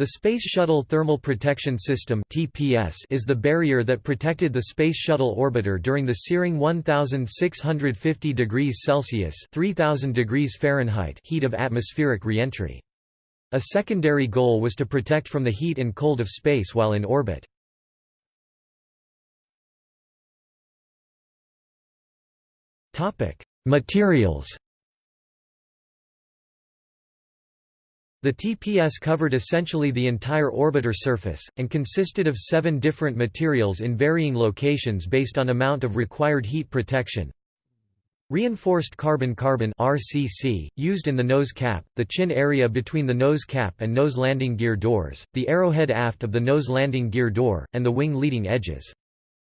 The Space Shuttle Thermal Protection System (TPS) is the barrier that protected the Space Shuttle orbiter during the searing 1650 degrees Celsius (3000 degrees Fahrenheit) heat of atmospheric reentry. A secondary goal was to protect from the heat and cold of space while in orbit. Topic: Materials The TPS covered essentially the entire orbiter surface, and consisted of seven different materials in varying locations based on amount of required heat protection. Reinforced carbon-carbon used in the nose cap, the chin area between the nose cap and nose landing gear doors, the arrowhead aft of the nose landing gear door, and the wing leading edges.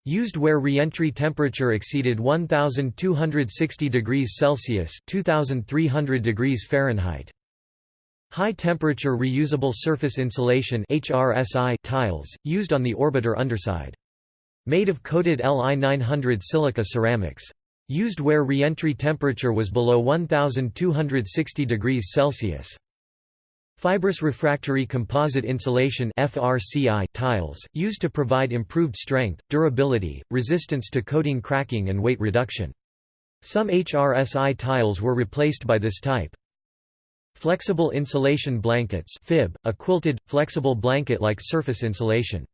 Used where reentry temperature exceeded 1260 degrees Celsius (2300 degrees Fahrenheit). High-temperature reusable surface insulation HRSI tiles, used on the orbiter underside. Made of coated Li 900 silica ceramics. Used where reentry temperature was below 1260 degrees Celsius. Fibrous refractory composite insulation FRCI tiles, used to provide improved strength, durability, resistance to coating cracking and weight reduction. Some HRSI tiles were replaced by this type. Flexible insulation blankets FIB, a quilted, flexible blanket-like surface insulation.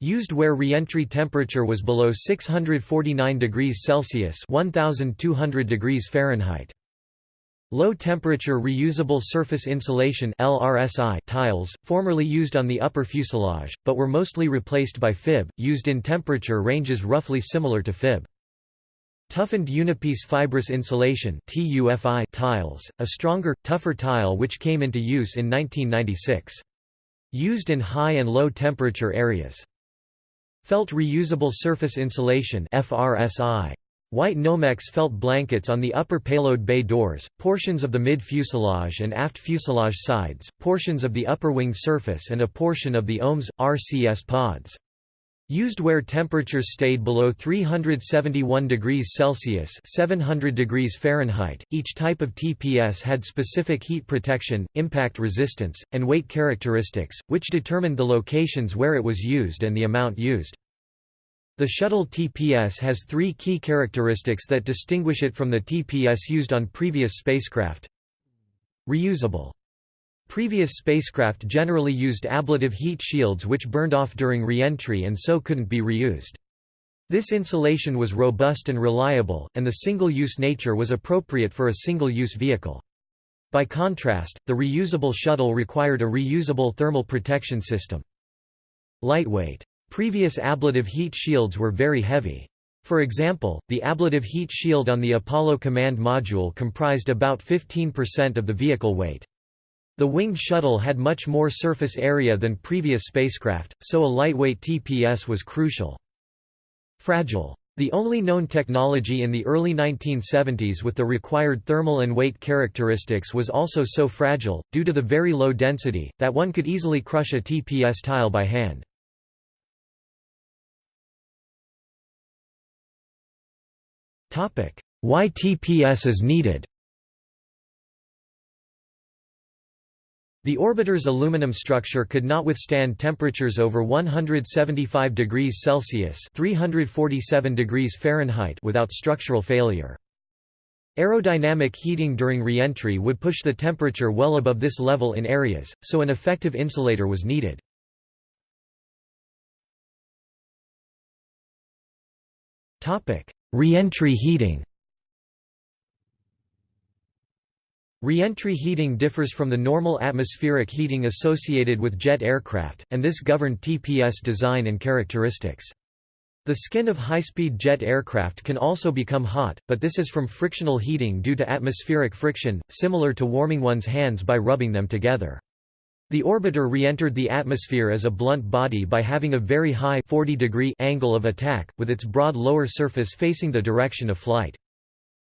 Used where reentry temperature was below 649 degrees Celsius 1200 degrees Fahrenheit. Low-temperature reusable surface insulation LRSI tiles, formerly used on the upper fuselage, but were mostly replaced by FIB, used in temperature ranges roughly similar to FIB. Toughened unipiece fibrous insulation tiles, a stronger, tougher tile which came into use in 1996. Used in high and low temperature areas. Felt reusable surface insulation FRSI. White Nomex felt blankets on the upper payload bay doors, portions of the mid-fuselage and aft fuselage sides, portions of the upper wing surface and a portion of the OMS, RCS pods. Used where temperatures stayed below 371 degrees Celsius 700 degrees Fahrenheit. Each type of TPS had specific heat protection, impact resistance, and weight characteristics, which determined the locations where it was used and the amount used. The shuttle TPS has three key characteristics that distinguish it from the TPS used on previous spacecraft. Reusable Previous spacecraft generally used ablative heat shields which burned off during re-entry and so couldn't be reused. This insulation was robust and reliable, and the single-use nature was appropriate for a single-use vehicle. By contrast, the reusable shuttle required a reusable thermal protection system. Lightweight. Previous ablative heat shields were very heavy. For example, the ablative heat shield on the Apollo command module comprised about 15% of the vehicle weight. The winged shuttle had much more surface area than previous spacecraft, so a lightweight TPS was crucial. Fragile. The only known technology in the early 1970s with the required thermal and weight characteristics was also so fragile, due to the very low density, that one could easily crush a TPS tile by hand. Why TPS is needed The orbiter's aluminum structure could not withstand temperatures over 175 degrees Celsius (347 degrees Fahrenheit) without structural failure. Aerodynamic heating during reentry would push the temperature well above this level in areas, so an effective insulator was needed. Reentry heating Reentry heating differs from the normal atmospheric heating associated with jet aircraft, and this governed TPS design and characteristics. The skin of high-speed jet aircraft can also become hot, but this is from frictional heating due to atmospheric friction, similar to warming one's hands by rubbing them together. The orbiter re-entered the atmosphere as a blunt body by having a very high 40 degree angle of attack, with its broad lower surface facing the direction of flight.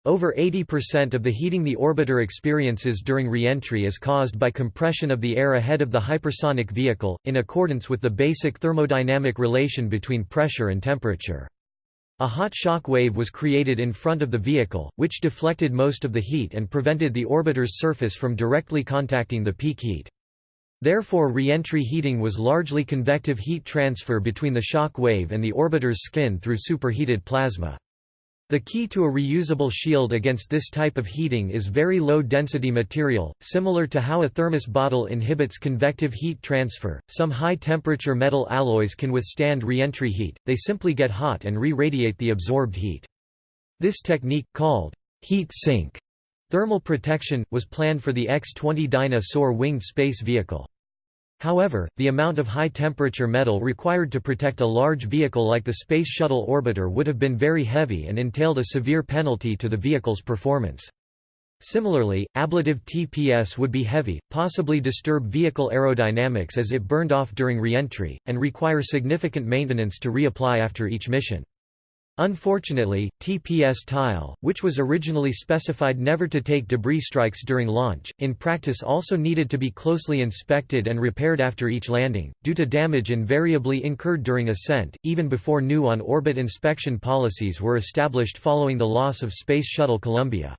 Over 80% of the heating the orbiter experiences during re-entry is caused by compression of the air ahead of the hypersonic vehicle, in accordance with the basic thermodynamic relation between pressure and temperature. A hot shock wave was created in front of the vehicle, which deflected most of the heat and prevented the orbiter's surface from directly contacting the peak heat. Therefore re-entry heating was largely convective heat transfer between the shock wave and the orbiter's skin through superheated plasma. The key to a reusable shield against this type of heating is very low-density material, similar to how a thermos bottle inhibits convective heat transfer. Some high-temperature metal alloys can withstand re-entry heat, they simply get hot and re-radiate the absorbed heat. This technique, called heat sink thermal protection, was planned for the X-20 Dyna Soar winged space vehicle. However, the amount of high-temperature metal required to protect a large vehicle like the Space Shuttle Orbiter would have been very heavy and entailed a severe penalty to the vehicle's performance. Similarly, ablative TPS would be heavy, possibly disturb vehicle aerodynamics as it burned off during re-entry, and require significant maintenance to reapply after each mission. Unfortunately, TPS tile, which was originally specified never to take debris strikes during launch, in practice also needed to be closely inspected and repaired after each landing, due to damage invariably incurred during ascent, even before new on-orbit inspection policies were established following the loss of Space Shuttle Columbia.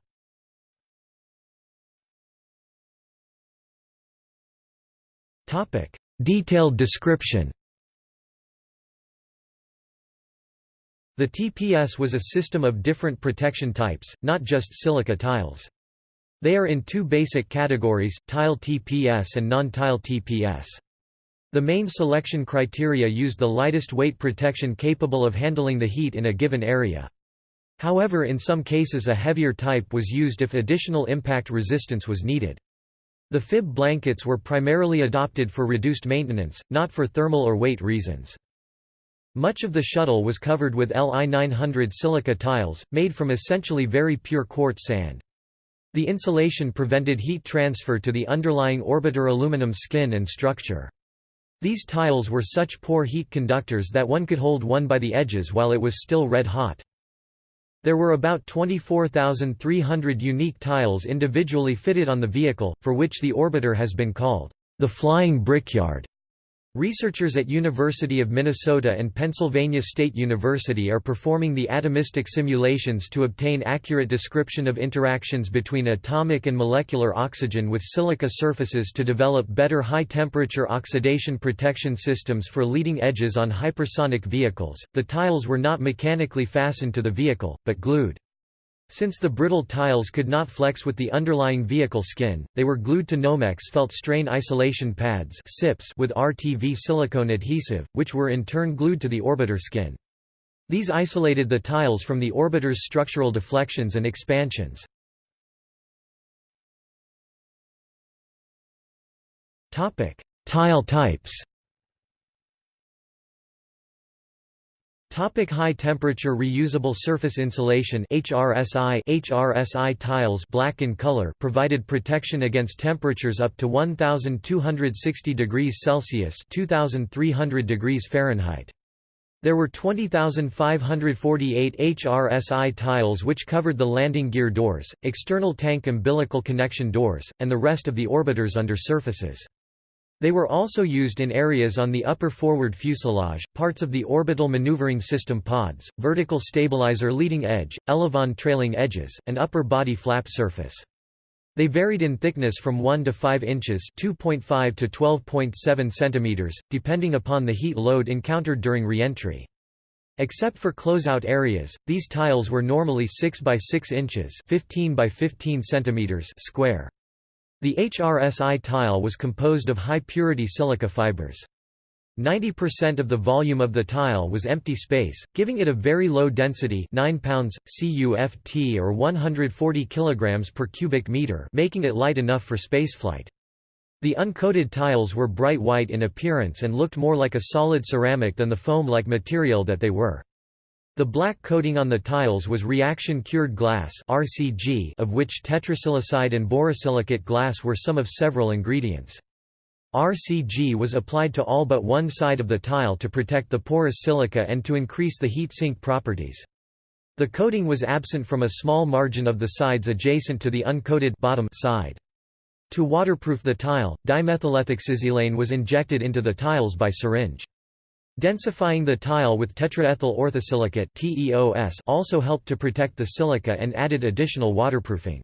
Detailed description The TPS was a system of different protection types, not just silica tiles. They are in two basic categories, tile TPS and non-tile TPS. The main selection criteria used the lightest weight protection capable of handling the heat in a given area. However in some cases a heavier type was used if additional impact resistance was needed. The fib blankets were primarily adopted for reduced maintenance, not for thermal or weight reasons. Much of the shuttle was covered with Li 900 silica tiles, made from essentially very pure quartz sand. The insulation prevented heat transfer to the underlying orbiter aluminum skin and structure. These tiles were such poor heat conductors that one could hold one by the edges while it was still red hot. There were about 24,300 unique tiles individually fitted on the vehicle, for which the orbiter has been called the flying brickyard. Researchers at University of Minnesota and Pennsylvania State University are performing the atomistic simulations to obtain accurate description of interactions between atomic and molecular oxygen with silica surfaces to develop better high-temperature oxidation protection systems for leading edges on hypersonic vehicles. The tiles were not mechanically fastened to the vehicle, but glued. Since the brittle tiles could not flex with the underlying vehicle skin, they were glued to Nomex felt strain isolation pads with RTV silicone adhesive, which were in turn glued to the orbiter skin. These isolated the tiles from the orbiter's structural deflections and expansions. Tile types Topic high temperature reusable surface insulation HRSI HRSI tiles black in color provided protection against temperatures up to 1260 degrees Celsius 2300 degrees Fahrenheit. There were 20,548 HRSI tiles which covered the landing gear doors, external tank umbilical connection doors, and the rest of the orbiters under surfaces. They were also used in areas on the upper forward fuselage, parts of the orbital maneuvering system pods, vertical stabilizer leading edge, elevon trailing edges, and upper body flap surface. They varied in thickness from 1 to 5 inches 2.5 to 12.7 centimeters, depending upon the heat load encountered during reentry. Except for closeout areas, these tiles were normally 6 by 6 inches 15 by 15 centimeters square. The HRSI tile was composed of high-purity silica fibers. 90% of the volume of the tile was empty space, giving it a very low density 9 pounds, CUFT or 140 kg per cubic meter making it light enough for spaceflight. The uncoated tiles were bright white in appearance and looked more like a solid ceramic than the foam-like material that they were. The black coating on the tiles was reaction-cured glass (RCG), of which tetrasilicide and borosilicate glass were some of several ingredients. RCG was applied to all but one side of the tile to protect the porous silica and to increase the heat sink properties. The coating was absent from a small margin of the sides adjacent to the uncoated bottom side. To waterproof the tile, dimethylethoxysilane was injected into the tiles by syringe. Densifying the tile with tetraethyl orthosilicate also helped to protect the silica and added additional waterproofing.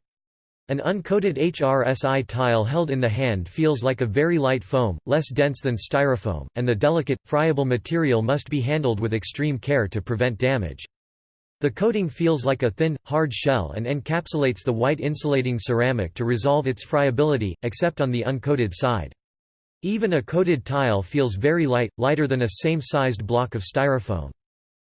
An uncoated HRSI tile held in the hand feels like a very light foam, less dense than styrofoam, and the delicate, friable material must be handled with extreme care to prevent damage. The coating feels like a thin, hard shell and encapsulates the white insulating ceramic to resolve its friability, except on the uncoated side. Even a coated tile feels very light, lighter than a same-sized block of styrofoam.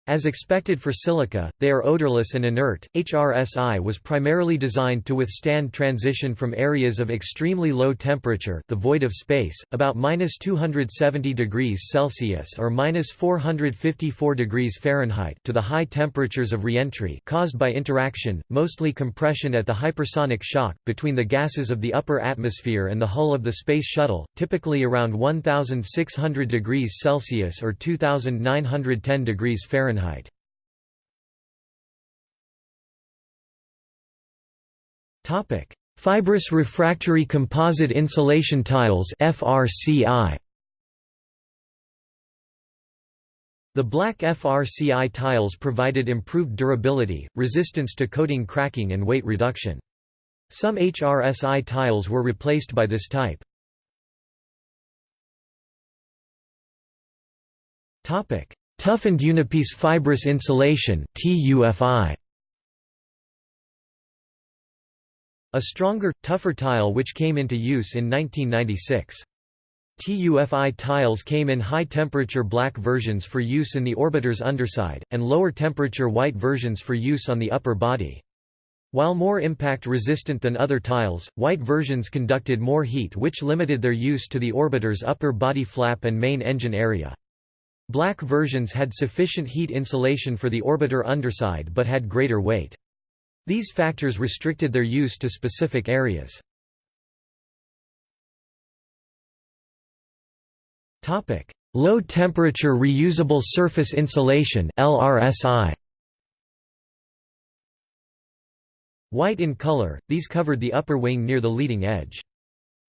As expected for silica, they are odorless and inert. HRSI was primarily designed to withstand transition from areas of extremely low temperature, the void of space, about -270 degrees Celsius or -454 degrees Fahrenheit, to the high temperatures of reentry caused by interaction, mostly compression at the hypersonic shock, between the gases of the upper atmosphere and the hull of the Space Shuttle, typically around 1600 degrees Celsius or 2910 degrees Fahrenheit. Fahrenheit. Topic: Fibrous refractory composite insulation tiles (FRCI). The black FRCI tiles provided improved durability, resistance to coating cracking and weight reduction. Some HRSI tiles were replaced by this type. Topic: Toughened unipiece fibrous insulation TUFI. A stronger, tougher tile which came into use in 1996. TUFI tiles came in high-temperature black versions for use in the orbiter's underside, and lower-temperature white versions for use on the upper body. While more impact-resistant than other tiles, white versions conducted more heat which limited their use to the orbiter's upper body flap and main engine area. Black versions had sufficient heat insulation for the orbiter underside but had greater weight. These factors restricted their use to specific areas. Low temperature reusable surface insulation LRSI. White in color, these covered the upper wing near the leading edge.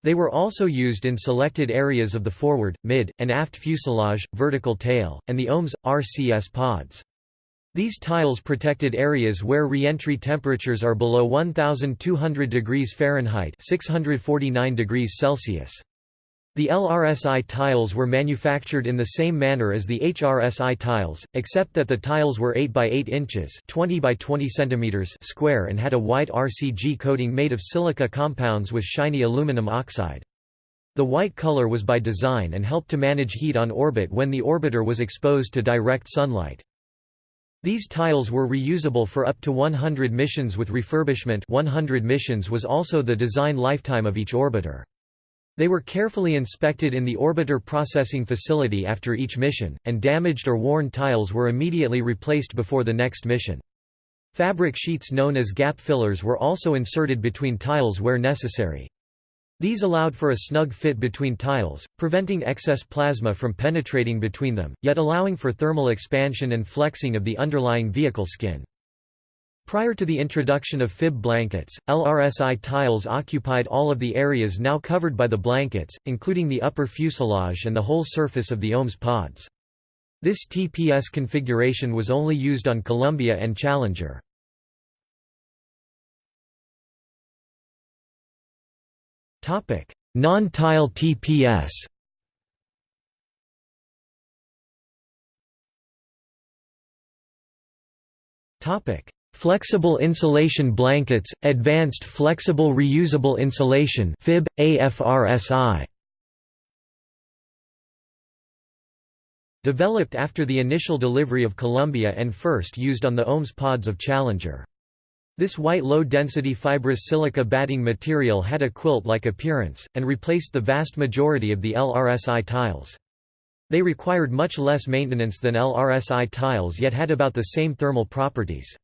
They were also used in selected areas of the forward, mid, and aft fuselage, vertical tail, and the OMS, RCS pods. These tiles protected areas where reentry temperatures are below 1200 degrees Fahrenheit 649 degrees Celsius. The LRSI tiles were manufactured in the same manner as the HRSI tiles, except that the tiles were 8 by 8 inches (20 by 20 centimeters) square and had a white RCG coating made of silica compounds with shiny aluminum oxide. The white color was by design and helped to manage heat on orbit when the orbiter was exposed to direct sunlight. These tiles were reusable for up to 100 missions with refurbishment 100 missions was also the design lifetime of each orbiter. They were carefully inspected in the orbiter processing facility after each mission, and damaged or worn tiles were immediately replaced before the next mission. Fabric sheets known as gap fillers were also inserted between tiles where necessary. These allowed for a snug fit between tiles, preventing excess plasma from penetrating between them, yet allowing for thermal expansion and flexing of the underlying vehicle skin. Prior to the introduction of fib blankets, LRSI tiles occupied all of the areas now covered by the blankets, including the upper fuselage and the whole surface of the OMS pods. This TPS configuration was only used on Columbia and Challenger. Non-tile TPS Topic: Flexible insulation blankets, Advanced Flexible Reusable Insulation FIB, AFRSI. Developed after the initial delivery of Columbia and first used on the OMS pods of Challenger. This white low-density fibrous silica batting material had a quilt-like appearance, and replaced the vast majority of the LRSI tiles. They required much less maintenance than LRSI tiles yet had about the same thermal properties.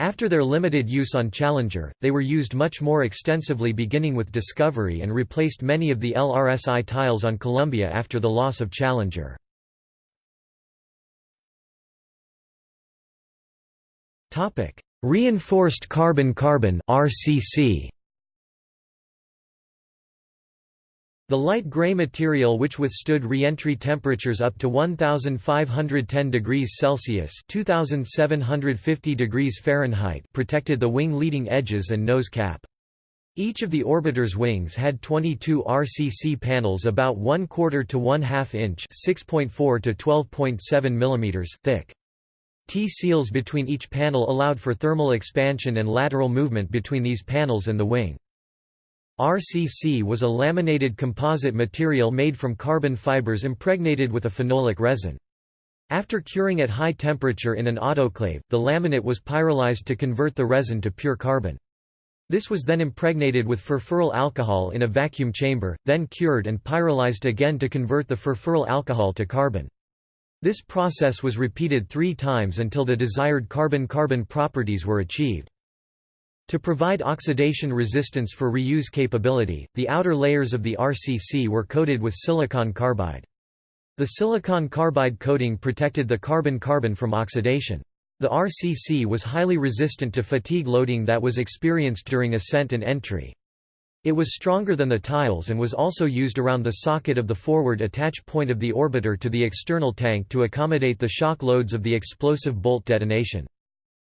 After their limited use on Challenger, they were used much more extensively beginning with Discovery and replaced many of the LRSI tiles on Columbia after the loss of Challenger. Reinforced carbon-carbon RCC The light gray material which withstood re-entry temperatures up to 1510 degrees Celsius (2750 degrees Fahrenheit) protected the wing leading edges and nose cap. Each of the orbiter's wings had 22 RCC panels about 1 quarter to 1 half inch (6.4 to 12.7 mm) thick. T-seals between each panel allowed for thermal expansion and lateral movement between these panels and the wing. RCC was a laminated composite material made from carbon fibers impregnated with a phenolic resin. After curing at high temperature in an autoclave, the laminate was pyrolyzed to convert the resin to pure carbon. This was then impregnated with furfuryl alcohol in a vacuum chamber, then cured and pyrolyzed again to convert the furfuryl alcohol to carbon. This process was repeated three times until the desired carbon-carbon properties were achieved. To provide oxidation resistance for reuse capability, the outer layers of the RCC were coated with silicon carbide. The silicon carbide coating protected the carbon-carbon from oxidation. The RCC was highly resistant to fatigue loading that was experienced during ascent and entry. It was stronger than the tiles and was also used around the socket of the forward attach point of the orbiter to the external tank to accommodate the shock loads of the explosive bolt detonation.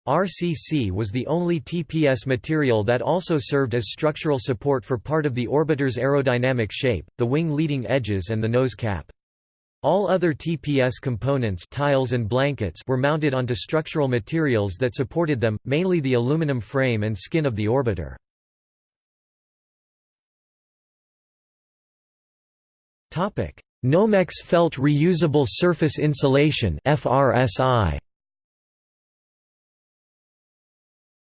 RCC was the only TPS material that also served as structural support for part of the orbiter's aerodynamic shape, the wing leading edges and the nose cap. All other TPS components tiles and blankets were mounted onto structural materials that supported them, mainly the aluminum frame and skin of the orbiter. Nomex Felt Reusable Surface Insulation FRSI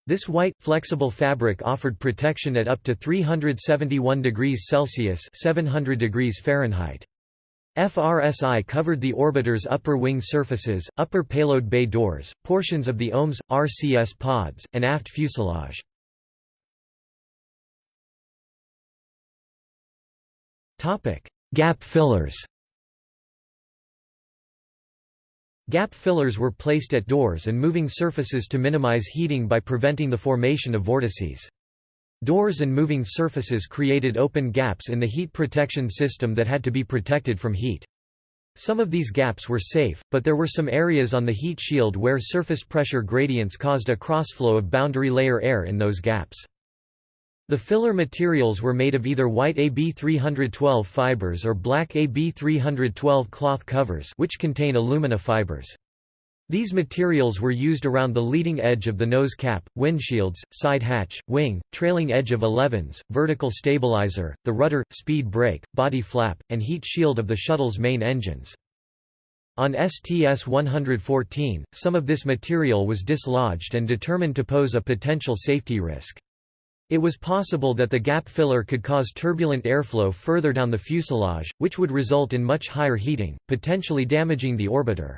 This white, flexible fabric offered protection at up to 371 degrees Celsius 700 degrees Fahrenheit. FRSI covered the orbiter's upper wing surfaces, upper payload bay doors, portions of the OMS, RCS pods, and aft fuselage. Gap fillers Gap fillers were placed at doors and moving surfaces to minimize heating by preventing the formation of vortices. Doors and moving surfaces created open gaps in the heat protection system that had to be protected from heat. Some of these gaps were safe, but there were some areas on the heat shield where surface pressure gradients caused a crossflow of boundary layer air in those gaps. The filler materials were made of either white AB312 fibers or black AB312 cloth covers which contain alumina fibers. These materials were used around the leading edge of the nose cap, windshields, side hatch, wing, trailing edge of elevons, vertical stabilizer, the rudder, speed brake, body flap, and heat shield of the shuttle's main engines. On STS-114, some of this material was dislodged and determined to pose a potential safety risk. It was possible that the gap filler could cause turbulent airflow further down the fuselage, which would result in much higher heating, potentially damaging the orbiter.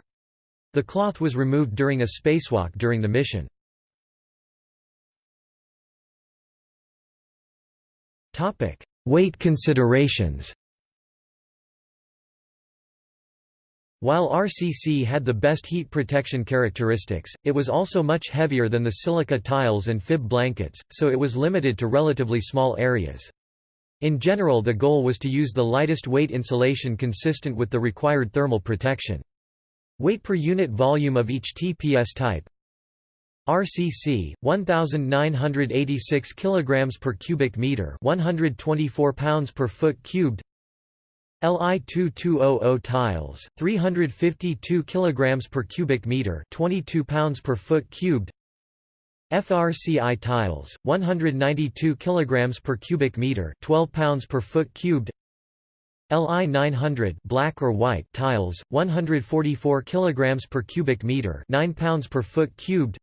The cloth was removed during a spacewalk during the mission. Weight considerations While RCC had the best heat protection characteristics, it was also much heavier than the silica tiles and fib blankets, so it was limited to relatively small areas. In general the goal was to use the lightest weight insulation consistent with the required thermal protection. Weight per unit volume of each TPS type RCC 1986 kilograms per cubic meter 124 pounds per foot cubed Li 2200 tiles 352 kilograms per cubic meter 22 pounds per foot cubed. FRCI tiles 192 kilograms per cubic meter 12 pounds per foot cubed. Li 900 black or white tiles 144 kilograms per cubic meter 9 pounds per foot cubed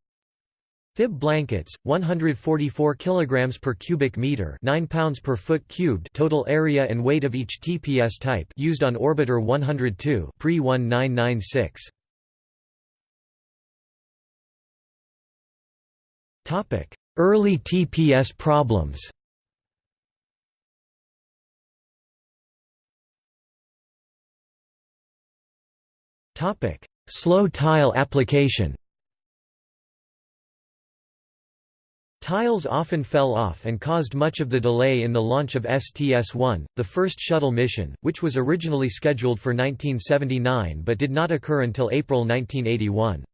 Fib blankets 144 kilograms per cubic meter 9 pounds per foot cubed total area and weight of each TPS type used on orbiter 102 pre 1996 Topic Early TPS problems Topic: Slow tile application. Tiles often fell off and caused much of the delay in the launch of STS-1, the first shuttle mission, which was originally scheduled for 1979 but did not occur until April 1981.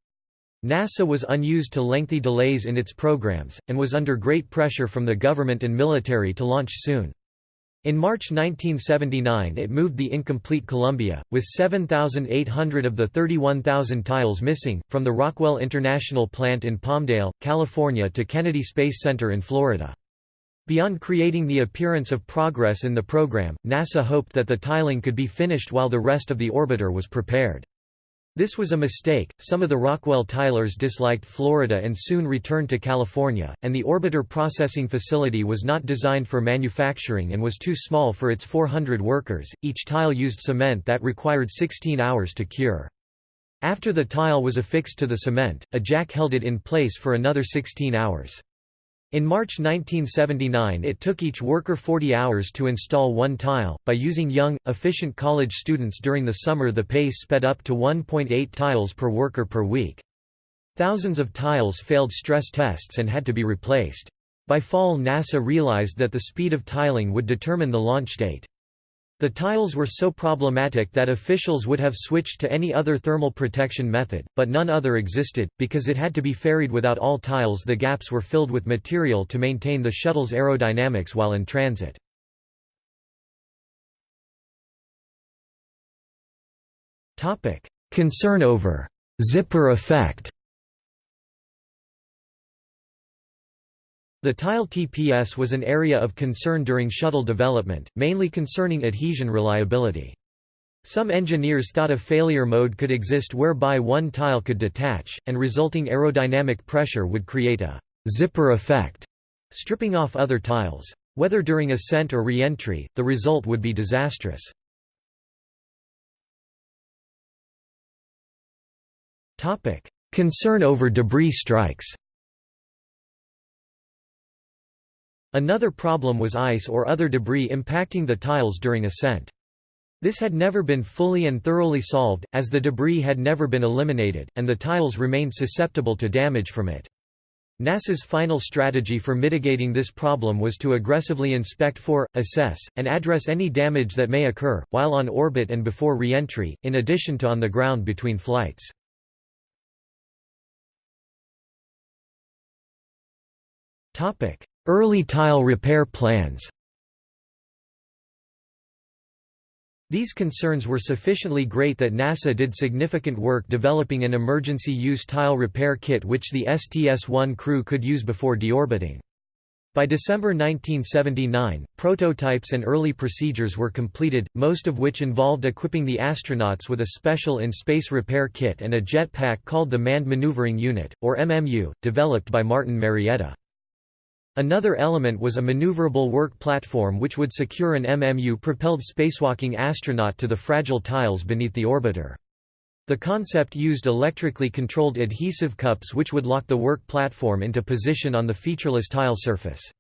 NASA was unused to lengthy delays in its programs, and was under great pressure from the government and military to launch soon. In March 1979 it moved the incomplete Columbia, with 7,800 of the 31,000 tiles missing, from the Rockwell International Plant in Palmdale, California to Kennedy Space Center in Florida. Beyond creating the appearance of progress in the program, NASA hoped that the tiling could be finished while the rest of the orbiter was prepared. This was a mistake. Some of the Rockwell tilers disliked Florida and soon returned to California, and the orbiter processing facility was not designed for manufacturing and was too small for its 400 workers. Each tile used cement that required 16 hours to cure. After the tile was affixed to the cement, a jack held it in place for another 16 hours. In March 1979 it took each worker 40 hours to install one tile. By using young, efficient college students during the summer the pace sped up to 1.8 tiles per worker per week. Thousands of tiles failed stress tests and had to be replaced. By fall NASA realized that the speed of tiling would determine the launch date. The tiles were so problematic that officials would have switched to any other thermal protection method, but none other existed, because it had to be ferried without all tiles the gaps were filled with material to maintain the shuttle's aerodynamics while in transit. Concern over «zipper effect» The tile TPS was an area of concern during shuttle development, mainly concerning adhesion reliability. Some engineers thought a failure mode could exist whereby one tile could detach, and resulting aerodynamic pressure would create a «zipper effect», stripping off other tiles. Whether during ascent or re-entry, the result would be disastrous. Concern over debris strikes Another problem was ice or other debris impacting the tiles during ascent. This had never been fully and thoroughly solved, as the debris had never been eliminated, and the tiles remained susceptible to damage from it. NASA's final strategy for mitigating this problem was to aggressively inspect for, assess, and address any damage that may occur, while on orbit and before re-entry, in addition to on the ground between flights. Early tile repair plans These concerns were sufficiently great that NASA did significant work developing an emergency use tile repair kit which the STS-1 crew could use before deorbiting. By December 1979, prototypes and early procedures were completed, most of which involved equipping the astronauts with a special in-space repair kit and a jetpack called the Manned Maneuvering Unit, or MMU, developed by Martin Marietta. Another element was a maneuverable work platform which would secure an MMU-propelled spacewalking astronaut to the fragile tiles beneath the orbiter. The concept used electrically controlled adhesive cups which would lock the work platform into position on the featureless tile surface.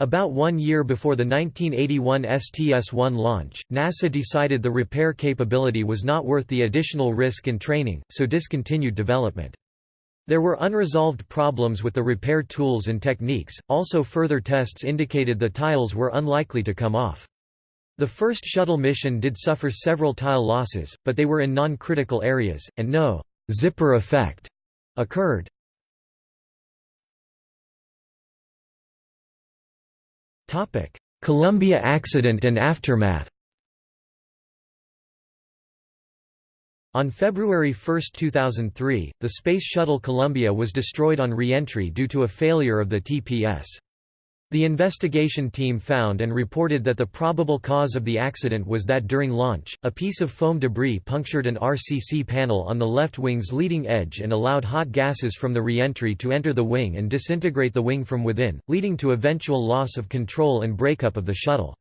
About one year before the 1981 STS-1 launch, NASA decided the repair capability was not worth the additional risk and training, so discontinued development. There were unresolved problems with the repair tools and techniques, also further tests indicated the tiles were unlikely to come off. The first shuttle mission did suffer several tile losses, but they were in non-critical areas, and no «zipper effect» occurred. Columbia accident and aftermath On February 1, 2003, the Space Shuttle Columbia was destroyed on re-entry due to a failure of the TPS. The investigation team found and reported that the probable cause of the accident was that during launch, a piece of foam debris punctured an RCC panel on the left wing's leading edge and allowed hot gases from the re-entry to enter the wing and disintegrate the wing from within, leading to eventual loss of control and breakup of the shuttle.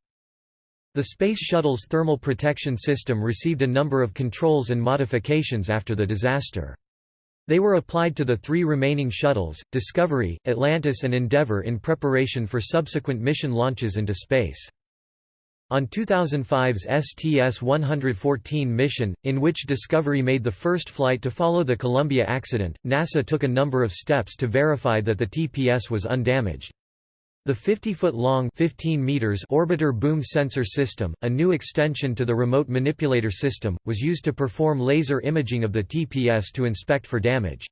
The Space Shuttle's thermal protection system received a number of controls and modifications after the disaster. They were applied to the three remaining shuttles, Discovery, Atlantis and Endeavour in preparation for subsequent mission launches into space. On 2005's STS-114 mission, in which Discovery made the first flight to follow the Columbia accident, NASA took a number of steps to verify that the TPS was undamaged. The 50-foot-long orbiter boom sensor system, a new extension to the remote manipulator system, was used to perform laser imaging of the TPS to inspect for damage.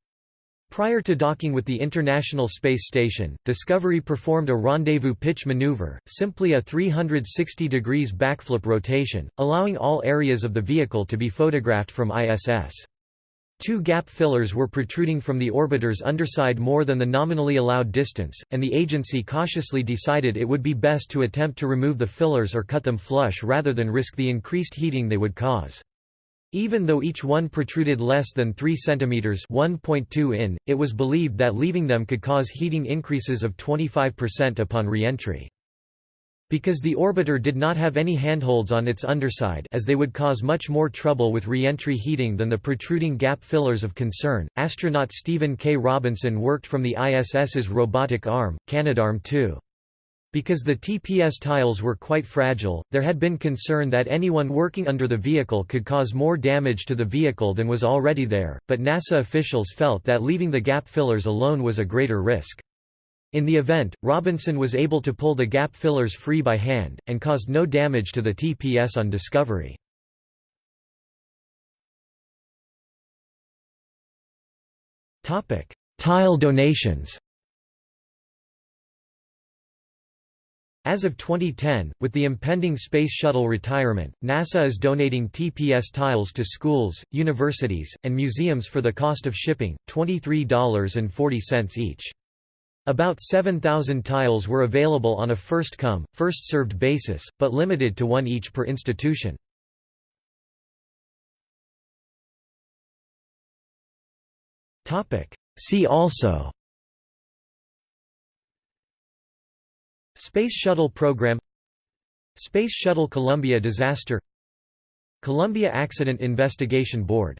Prior to docking with the International Space Station, Discovery performed a rendezvous pitch maneuver, simply a 360 degrees backflip rotation, allowing all areas of the vehicle to be photographed from ISS. Two gap fillers were protruding from the orbiter's underside more than the nominally allowed distance, and the agency cautiously decided it would be best to attempt to remove the fillers or cut them flush rather than risk the increased heating they would cause. Even though each one protruded less than 3 cm 1.2 in, it was believed that leaving them could cause heating increases of 25% upon re-entry. Because the orbiter did not have any handholds on its underside as they would cause much more trouble with re-entry heating than the protruding gap fillers of concern, astronaut Stephen K. Robinson worked from the ISS's robotic arm, Canadarm2. Because the TPS tiles were quite fragile, there had been concern that anyone working under the vehicle could cause more damage to the vehicle than was already there, but NASA officials felt that leaving the gap fillers alone was a greater risk. In the event, Robinson was able to pull the gap fillers free by hand, and caused no damage to the TPS on Discovery. Tile donations As of 2010, with the impending Space Shuttle retirement, NASA is donating TPS tiles to schools, universities, and museums for the cost of shipping, $23.40 each. About 7,000 tiles were available on a first-come, first-served basis, but limited to one each per institution. See also Space Shuttle Program Space Shuttle Columbia disaster Columbia Accident Investigation Board